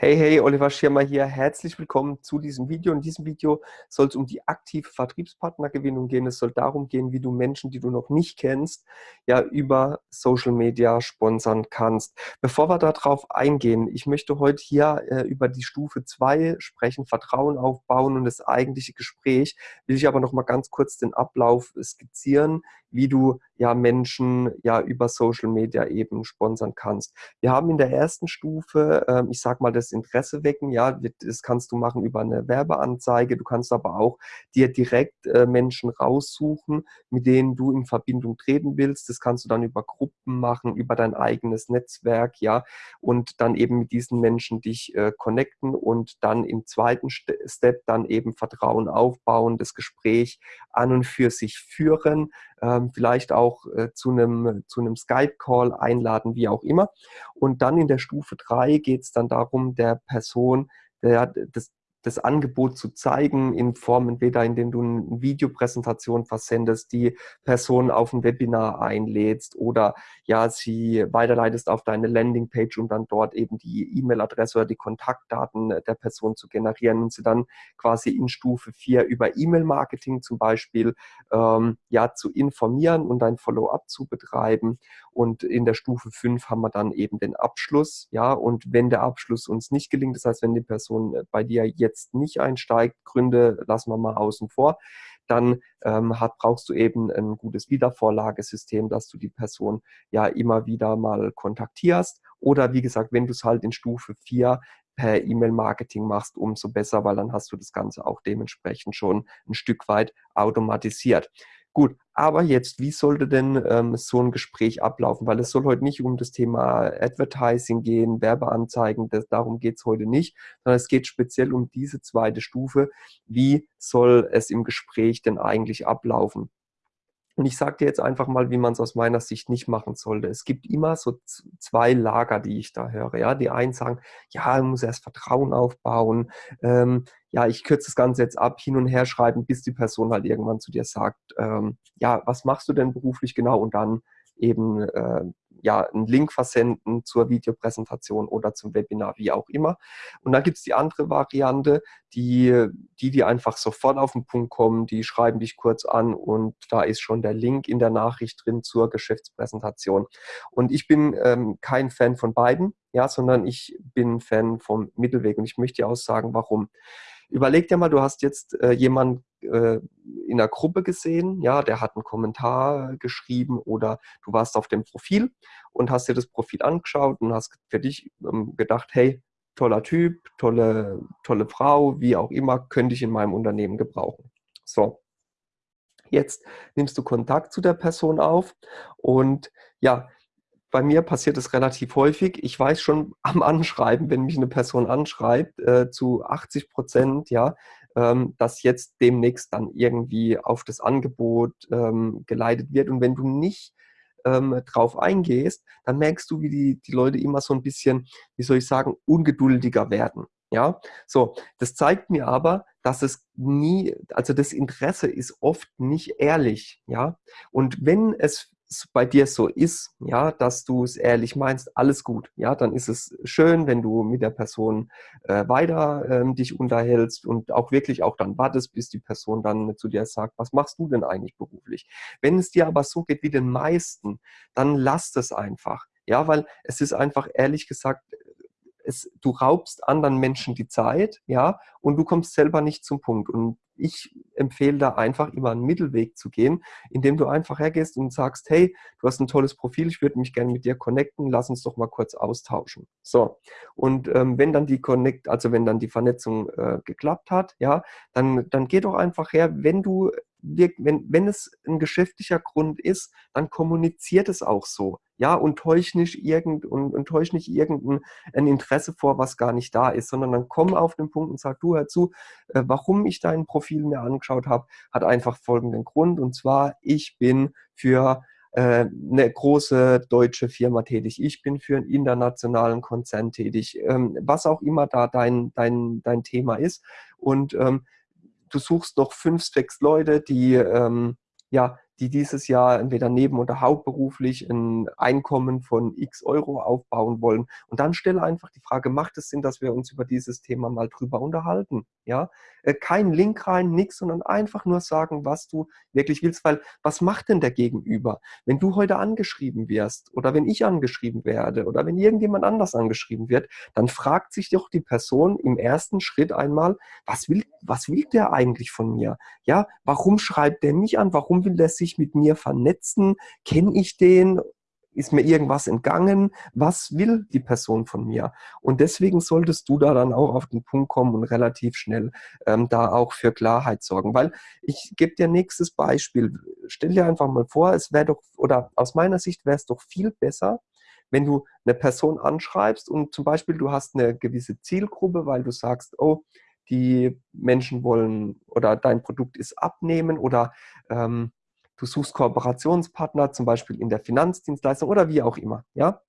Hey, hey, Oliver Schirmer hier. Herzlich willkommen zu diesem Video. In diesem Video soll es um die aktive Vertriebspartnergewinnung gehen. Es soll darum gehen, wie du Menschen, die du noch nicht kennst, ja über Social Media sponsern kannst. Bevor wir darauf eingehen, ich möchte heute hier äh, über die Stufe 2 sprechen, Vertrauen aufbauen und das eigentliche Gespräch. Will ich aber noch mal ganz kurz den Ablauf skizzieren, wie du ja Menschen ja über Social Media eben sponsern kannst. Wir haben in der ersten Stufe, äh, ich sag mal, das Interesse wecken, ja, das kannst du machen über eine Werbeanzeige, du kannst aber auch dir direkt äh, Menschen raussuchen, mit denen du in Verbindung treten willst. Das kannst du dann über Gruppen machen, über dein eigenes Netzwerk, ja, und dann eben mit diesen Menschen dich äh, connecten und dann im zweiten Step dann eben Vertrauen aufbauen, das Gespräch an und für sich führen, ähm, vielleicht auch äh, zu einem, zu einem Skype-Call einladen, wie auch immer. Und dann in der Stufe 3 geht es dann darum, der Person der, das, das Angebot zu zeigen in Form entweder indem du eine Videopräsentation versendest, die Person auf ein Webinar einlädst oder ja sie weiterleitest auf deine Landingpage, um dann dort eben die E-Mail-Adresse oder die Kontaktdaten der Person zu generieren und sie dann quasi in Stufe 4 über E-Mail-Marketing zum Beispiel ähm, ja zu informieren und ein Follow-up zu betreiben und in der Stufe 5 haben wir dann eben den Abschluss ja und wenn der Abschluss uns nicht gelingt, das heißt wenn die Person bei dir jetzt jetzt nicht einsteigt, Gründe lassen wir mal außen vor, dann ähm, hat, brauchst du eben ein gutes Wiedervorlagesystem, dass du die Person ja immer wieder mal kontaktierst. Oder wie gesagt, wenn du es halt in Stufe 4 per E-Mail-Marketing machst, umso besser, weil dann hast du das Ganze auch dementsprechend schon ein Stück weit automatisiert. Gut, aber jetzt, wie sollte denn ähm, so ein Gespräch ablaufen? Weil es soll heute nicht um das Thema Advertising gehen, Werbeanzeigen, das, darum geht es heute nicht, sondern es geht speziell um diese zweite Stufe. Wie soll es im Gespräch denn eigentlich ablaufen? Und ich sage dir jetzt einfach mal, wie man es aus meiner Sicht nicht machen sollte. Es gibt immer so zwei Lager, die ich da höre. Ja, die einen sagen, ja, man muss erst Vertrauen aufbauen. Ähm, ja, ich kürze das Ganze jetzt ab, hin und her schreiben, bis die Person halt irgendwann zu dir sagt, ähm, ja, was machst du denn beruflich genau? Und dann eben äh, ja, einen Link versenden zur Videopräsentation oder zum Webinar, wie auch immer. Und dann gibt es die andere Variante, die, die, die einfach sofort auf den Punkt kommen, die schreiben dich kurz an und da ist schon der Link in der Nachricht drin zur Geschäftspräsentation. Und ich bin ähm, kein Fan von beiden, ja, sondern ich bin Fan vom Mittelweg und ich möchte dir auch sagen, warum. Überleg dir mal, du hast jetzt äh, jemanden äh, in der Gruppe gesehen, ja, der hat einen Kommentar geschrieben oder du warst auf dem Profil und hast dir das Profil angeschaut und hast für dich ähm, gedacht, hey, toller Typ, tolle, tolle Frau, wie auch immer, könnte ich in meinem Unternehmen gebrauchen. So, jetzt nimmst du Kontakt zu der Person auf und ja, bei mir passiert es relativ häufig. Ich weiß schon am Anschreiben, wenn mich eine Person anschreibt, äh, zu 80 Prozent, ja, ähm, dass jetzt demnächst dann irgendwie auf das Angebot ähm, geleitet wird. Und wenn du nicht ähm, drauf eingehst, dann merkst du, wie die, die Leute immer so ein bisschen, wie soll ich sagen, ungeduldiger werden. Ja, so, das zeigt mir aber, dass es nie, also das Interesse ist oft nicht ehrlich, ja. Und wenn es bei dir so ist, ja, dass du es ehrlich meinst, alles gut, ja, dann ist es schön, wenn du mit der Person äh, weiter ähm, dich unterhältst und auch wirklich auch dann wartest, bis die Person dann zu dir sagt, was machst du denn eigentlich beruflich? Wenn es dir aber so geht wie den meisten, dann lass es einfach, ja, weil es ist einfach ehrlich gesagt es, du raubst anderen Menschen die Zeit, ja, und du kommst selber nicht zum Punkt. Und ich empfehle da einfach immer einen Mittelweg zu gehen, indem du einfach hergehst und sagst, hey, du hast ein tolles Profil, ich würde mich gerne mit dir connecten, lass uns doch mal kurz austauschen. So, und ähm, wenn dann die Connect, also wenn dann die Vernetzung äh, geklappt hat, ja, dann, dann geh doch einfach her, wenn du wenn, wenn es ein geschäftlicher Grund ist, dann kommuniziert es auch so. Ja, und täusch nicht irgend, und, und täusch nicht irgendein ein Interesse vor, was gar nicht da ist, sondern dann komm auf den Punkt und sag, du hör zu, äh, warum ich dein Profil mir angeschaut habe, hat einfach folgenden Grund. Und zwar, ich bin für äh, eine große deutsche Firma tätig, ich bin für einen internationalen Konzern tätig, ähm, was auch immer da dein, dein, dein Thema ist. Und ähm, du suchst noch fünf, sechs Leute, die, ähm, ja, die dieses Jahr entweder neben- oder hauptberuflich ein Einkommen von x Euro aufbauen wollen. Und dann stelle einfach die Frage, macht es Sinn, dass wir uns über dieses Thema mal drüber unterhalten? Ja, äh, kein Link rein, nichts, sondern einfach nur sagen, was du wirklich willst, weil was macht denn der Gegenüber? Wenn du heute angeschrieben wirst oder wenn ich angeschrieben werde oder wenn irgendjemand anders angeschrieben wird, dann fragt sich doch die Person im ersten Schritt einmal, was will, was will der eigentlich von mir? Ja, warum schreibt der mich an? Warum will der sich mit mir vernetzen? Kenne ich den? Ist mir irgendwas entgangen? Was will die Person von mir? Und deswegen solltest du da dann auch auf den Punkt kommen und relativ schnell ähm, da auch für Klarheit sorgen. Weil ich gebe dir nächstes Beispiel. Stell dir einfach mal vor, es wäre doch, oder aus meiner Sicht wäre es doch viel besser, wenn du eine Person anschreibst und zum Beispiel du hast eine gewisse Zielgruppe, weil du sagst, oh, die Menschen wollen oder dein Produkt ist abnehmen oder ähm, du suchst Kooperationspartner, zum Beispiel in der Finanzdienstleistung oder wie auch immer, ja.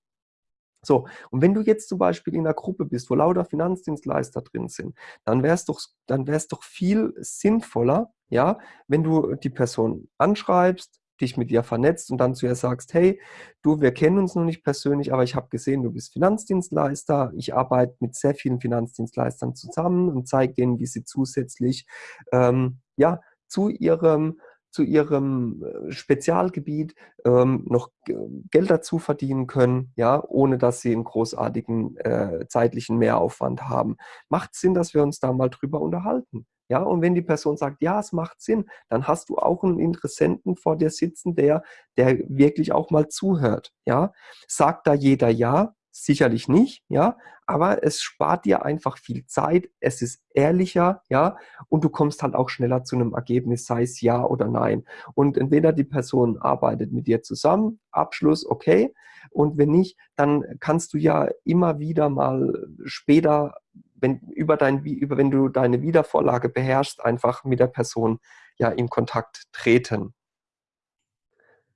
So, und wenn du jetzt zum Beispiel in einer Gruppe bist, wo lauter Finanzdienstleister drin sind, dann wäre es doch, doch viel sinnvoller, ja, wenn du die Person anschreibst, dich mit ihr vernetzt und dann zu ihr sagst, hey, du, wir kennen uns noch nicht persönlich, aber ich habe gesehen, du bist Finanzdienstleister. Ich arbeite mit sehr vielen Finanzdienstleistern zusammen und zeige denen, wie sie zusätzlich ähm, ja, zu ihrem zu ihrem äh, Spezialgebiet ähm, noch Geld dazu verdienen können, ja, ohne dass sie einen großartigen äh, zeitlichen Mehraufwand haben. Macht Sinn, dass wir uns da mal drüber unterhalten. Ja, und wenn die Person sagt, ja, es macht Sinn, dann hast du auch einen Interessenten vor dir sitzen, der, der wirklich auch mal zuhört. Ja, sagt da jeder ja, sicherlich nicht, ja, aber es spart dir einfach viel Zeit, es ist ehrlicher, ja, und du kommst halt auch schneller zu einem Ergebnis, sei es ja oder nein. Und entweder die Person arbeitet mit dir zusammen, Abschluss, okay, und wenn nicht, dann kannst du ja immer wieder mal später, wenn, über dein, über, wenn du deine Wiedervorlage beherrschst, einfach mit der Person ja in Kontakt treten.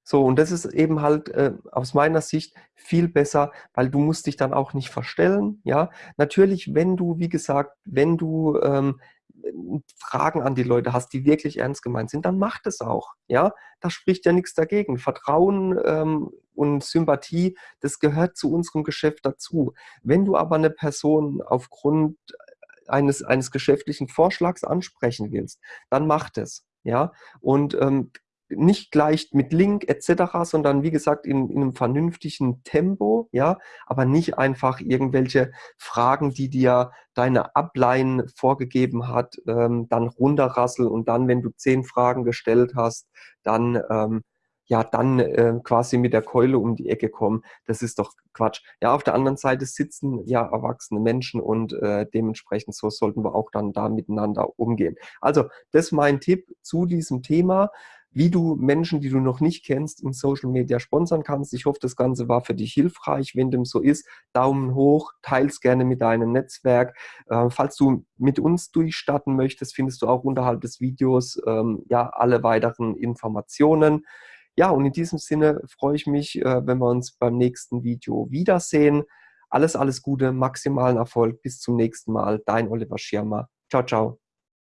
So, und das ist eben halt äh, aus meiner Sicht viel besser, weil du musst dich dann auch nicht verstellen. Ja, natürlich, wenn du, wie gesagt, wenn du ähm, Fragen an die Leute hast, die wirklich ernst gemeint sind, dann mach das auch. Ja, da spricht ja nichts dagegen. Vertrauen ähm, und Sympathie, das gehört zu unserem Geschäft dazu. Wenn du aber eine Person aufgrund eines, eines geschäftlichen Vorschlags ansprechen willst, dann mach das. Ja, und ähm, nicht gleich mit Link etc., sondern wie gesagt in, in, einem vernünftigen Tempo, ja, aber nicht einfach irgendwelche Fragen, die dir deine Ablein vorgegeben hat, ähm, dann runterrasseln und dann, wenn du zehn Fragen gestellt hast, dann ähm, ja, dann äh, quasi mit der Keule um die Ecke kommen. Das ist doch Quatsch. Ja, auf der anderen Seite sitzen ja erwachsene Menschen und äh, dementsprechend so sollten wir auch dann da miteinander umgehen. Also, das ist mein Tipp zu diesem Thema wie du Menschen, die du noch nicht kennst, in Social Media sponsern kannst. Ich hoffe, das Ganze war für dich hilfreich. Wenn dem so ist, Daumen hoch, teils gerne mit deinem Netzwerk. Äh, falls du mit uns durchstarten möchtest, findest du auch unterhalb des Videos ähm, ja alle weiteren Informationen. Ja, und in diesem Sinne freue ich mich, äh, wenn wir uns beim nächsten Video wiedersehen. Alles, alles Gute, maximalen Erfolg. Bis zum nächsten Mal. Dein Oliver Schirmer. Ciao, ciao.